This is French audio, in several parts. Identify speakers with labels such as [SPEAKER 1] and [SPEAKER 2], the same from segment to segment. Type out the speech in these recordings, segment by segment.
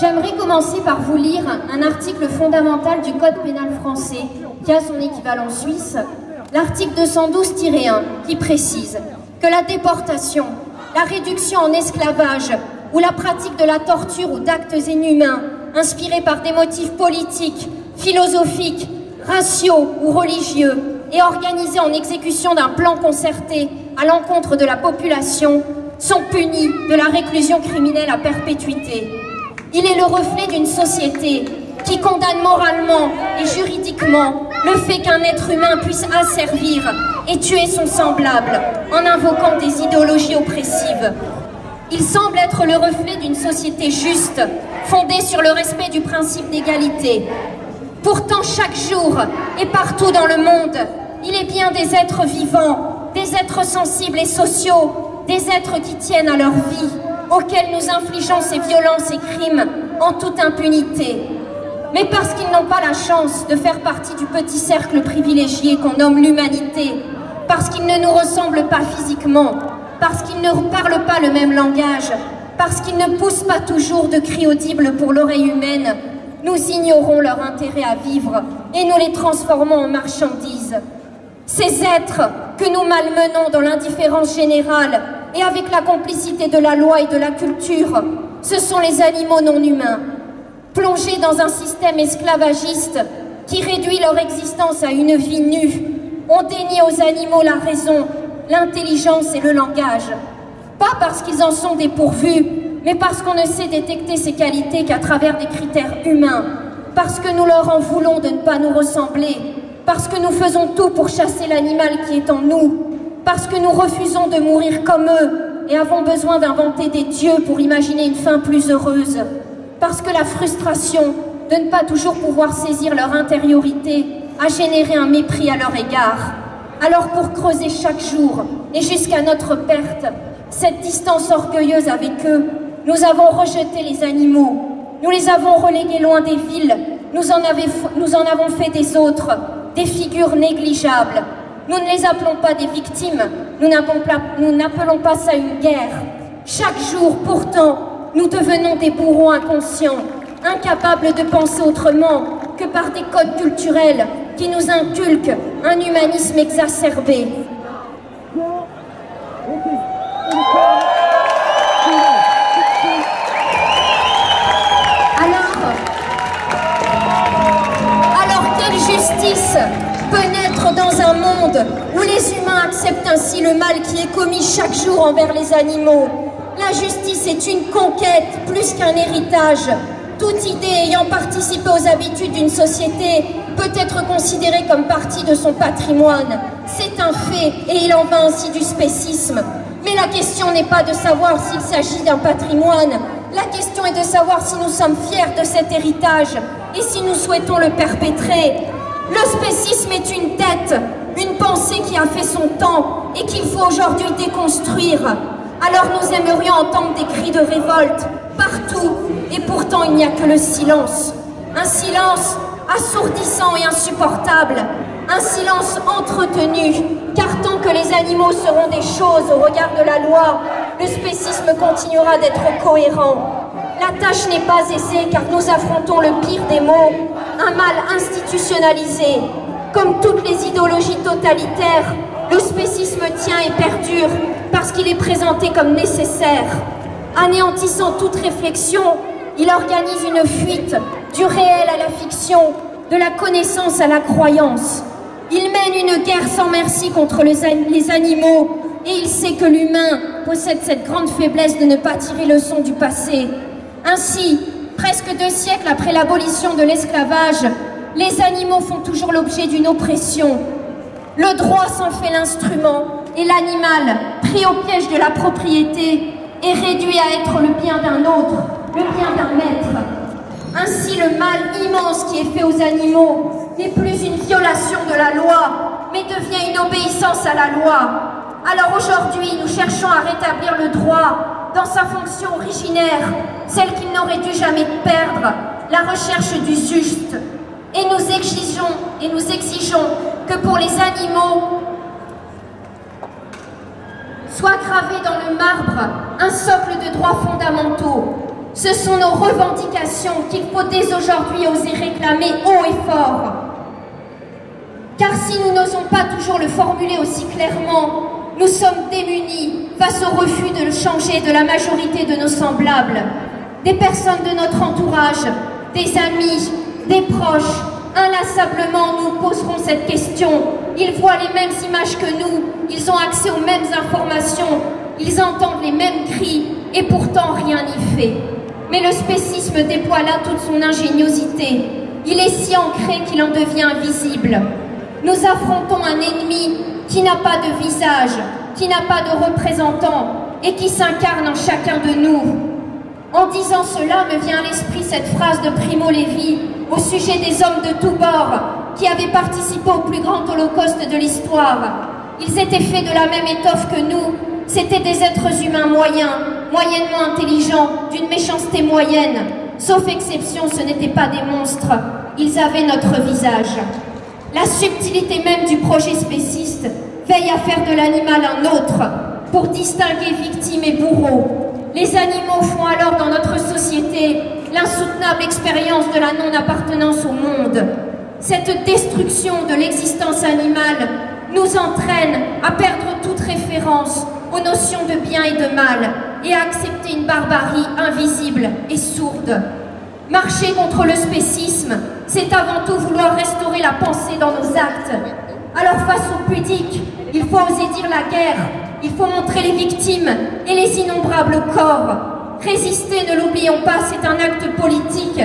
[SPEAKER 1] J'aimerais commencer par vous lire un article fondamental du Code pénal français qui a son équivalent suisse, l'article 212-1, qui précise que la déportation, la réduction en esclavage ou la pratique de la torture ou d'actes inhumains inspirés par des motifs politiques, philosophiques, raciaux ou religieux et organisés en exécution d'un plan concerté à l'encontre de la population sont punis de la réclusion criminelle à perpétuité. Il est le reflet d'une société qui condamne moralement et juridiquement le fait qu'un être humain puisse asservir et tuer son semblable en invoquant des idéologies oppressives. Il semble être le reflet d'une société juste, fondée sur le respect du principe d'égalité. Pourtant, chaque jour et partout dans le monde, il est bien des êtres vivants, des êtres sensibles et sociaux, des êtres qui tiennent à leur vie, auxquels nous infligeons ces violences et crimes en toute impunité. Mais parce qu'ils n'ont pas la chance de faire partie du petit cercle privilégié qu'on nomme l'humanité, parce qu'ils ne nous ressemblent pas physiquement, parce qu'ils ne parlent pas le même langage, parce qu'ils ne poussent pas toujours de cris audibles pour l'oreille humaine, nous ignorons leur intérêt à vivre et nous les transformons en marchandises. Ces êtres que nous malmenons dans l'indifférence générale et avec la complicité de la loi et de la culture, ce sont les animaux non humains, plongés dans un système esclavagiste qui réduit leur existence à une vie nue, ont dénié aux animaux la raison, l'intelligence et le langage. Pas parce qu'ils en sont dépourvus, mais parce qu'on ne sait détecter ces qualités qu'à travers des critères humains, parce que nous leur en voulons de ne pas nous ressembler, parce que nous faisons tout pour chasser l'animal qui est en nous, parce que nous refusons de mourir comme eux et avons besoin d'inventer des dieux pour imaginer une fin plus heureuse, parce que la frustration de ne pas toujours pouvoir saisir leur intériorité a généré un mépris à leur égard. Alors pour creuser chaque jour et jusqu'à notre perte, cette distance orgueilleuse avec eux, nous avons rejeté les animaux, nous les avons relégués loin des villes, nous en, avons fait des autres, des figures négligeables. Nous ne les appelons pas des victimes, nous n'appelons pas ça une guerre. Chaque jour, pourtant, nous devenons des bourreaux inconscients, incapables de penser autrement que par des codes culturels qui nous inculquent un humanisme exacerbé. Alors, alors quelle justice dans un monde où les humains acceptent ainsi le mal qui est commis chaque jour envers les animaux La justice est une conquête plus qu'un héritage. Toute idée ayant participé aux habitudes d'une société peut être considérée comme partie de son patrimoine. C'est un fait et il en va ainsi du spécisme. Mais la question n'est pas de savoir s'il s'agit d'un patrimoine. La question est de savoir si nous sommes fiers de cet héritage et si nous souhaitons le perpétrer. Le spécisme est une tête, une pensée qui a fait son temps et qu'il faut aujourd'hui déconstruire. Alors nous aimerions entendre des cris de révolte partout et pourtant il n'y a que le silence. Un silence assourdissant et insupportable. Un silence entretenu, car tant que les animaux seront des choses au regard de la loi, le spécisme continuera d'être cohérent. La tâche n'est pas aisée car nous affrontons le pire des maux, un mal institutionnalisé. Comme toutes les idéologies totalitaires, le spécisme tient et perdure parce qu'il est présenté comme nécessaire. Anéantissant toute réflexion, il organise une fuite du réel à la fiction, de la connaissance à la croyance. Il mène une guerre sans merci contre les, animaux et il sait que l'humain possède cette grande faiblesse de ne pas tirer leçon du passé. Ainsi, presque deux siècles après l'abolition de l'esclavage, les animaux font toujours l'objet d'une oppression. Le droit s'en fait l'instrument et l'animal, pris au piège de la propriété, est réduit à être le bien d'un autre, le bien d'un maître. Ainsi, le mal immense qui est fait aux animaux n'est plus une violation de la loi, mais devient une obéissance à la loi. Alors aujourd'hui, nous cherchons à rétablir le droit dans sa fonction originaire, celle qu'il n'aurait dû jamais perdre, la recherche du juste. Et nous exigeons, et nous exigeons que pour les animaux, soit gravé dans le marbre un socle de droits fondamentaux Ce sont nos revendications qu'il faut dès aujourd'hui oser réclamer haut et fort. Car si nous n'osons pas toujours le formuler aussi clairement, nous sommes démunis face au refus de le changer de la majorité de nos semblables, des personnes de notre entourage, des amis, des proches. Inlassablement, nous poserons cette question. Ils voient les mêmes images que nous, ils ont accès aux mêmes informations, ils entendent les mêmes cris, et pourtant rien n'y fait. Mais le spécisme déploie là toute son ingéniosité. Il est si ancré qu'il en devient invisible. Nous affrontons un ennemi qui n'a pas de visage, qui n'a pas de représentant et qui s'incarne en chacun de nous. En disant cela me vient à l'esprit cette phrase de Primo Levi au sujet des hommes de tous bords qui avaient participé au plus grand holocauste de l'histoire. Ils étaient faits de la même étoffe que nous, c'étaient des êtres humains moyens, moyennement intelligents, d'une méchanceté moyenne. Sauf exception, ce n'étaient pas des monstres, ils avaient notre visage. La subtilité même du projet spéciste veille à faire de l'animal un autre, pour distinguer victime et bourreau. Les animaux font alors dans notre société l'insoutenable expérience de la non-appartenance au monde. Cette destruction de l'existence animale nous entraîne à perdre toute référence aux notions de bien et de mal et à accepter une barbarie invisible et sourde. Marcher contre le spécisme, c'est avant tout vouloir restaurer la pensée dans nos actes. Alors face au pudique, il faut oser dire la guerre, il faut montrer les victimes et les innombrables corps. Résister, ne l'oublions pas, c'est un acte politique.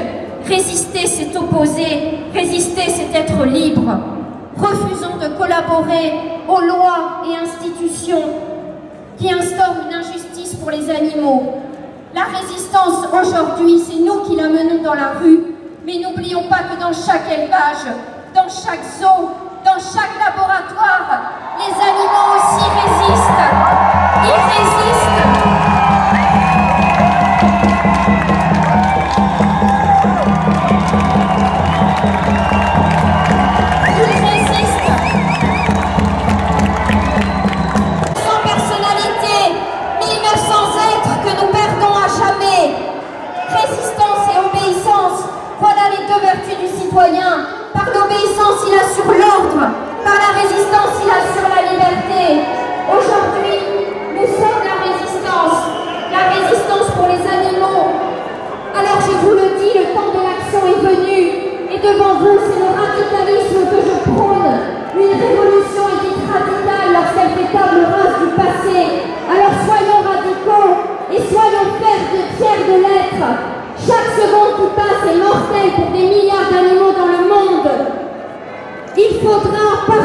[SPEAKER 1] Résister, c'est opposer. Résister, c'est être libre. Refusons de collaborer aux lois et institutions qui instaurent une injustice pour les animaux. La résistance aujourd'hui, c'est nous qui la menons dans la rue, mais n'oublions pas que dans chaque élevage, dans chaque zoo, dans chaque laboratoire, les animaux aussi artista.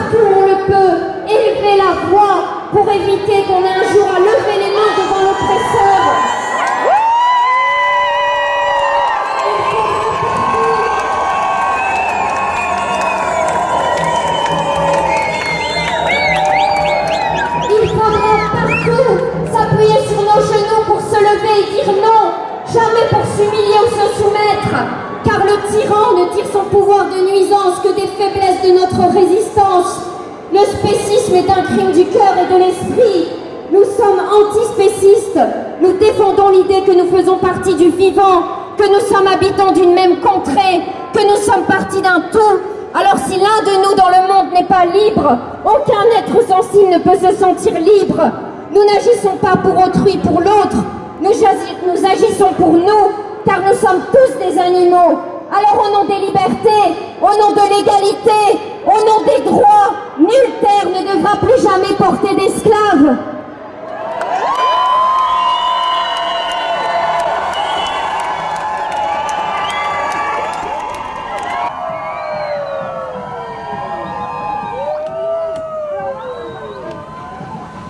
[SPEAKER 1] Aku un crime du cœur et de l'esprit. Nous sommes antispécistes. Nous défendons l'idée que nous faisons partie du vivant, que nous sommes habitants d'une même contrée, que nous sommes partis d'un tout. Alors si l'un de nous dans le monde n'est pas libre, aucun être sensible ne peut se sentir libre. Nous n'agissons pas pour autrui, pour l'autre, nous agissons pour nous, car nous sommes tous des animaux. Alors au nom des libertés, au nom de l'égalité, au nom des droits, nulle terre ne devra plus jamais porter d'esclaves.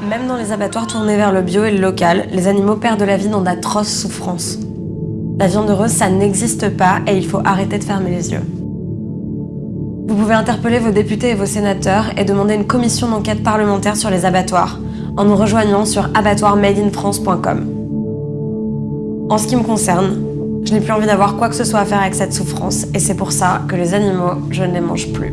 [SPEAKER 2] Même dans les abattoirs tournés vers le bio et le local, les animaux perdent la vie dans d'atroces souffrances. La viande heureuse, ça n'existe pas et il faut arrêter de fermer les yeux. Vous pouvez interpeller vos députés et vos sénateurs et demander une commission d'enquête parlementaire sur les abattoirs en nous rejoignant sur abattoirmadeinfrance.com. En ce qui me concerne, je n'ai plus envie d'avoir quoi que ce soit à faire avec cette souffrance et c'est pour ça que les animaux, je ne les mange plus.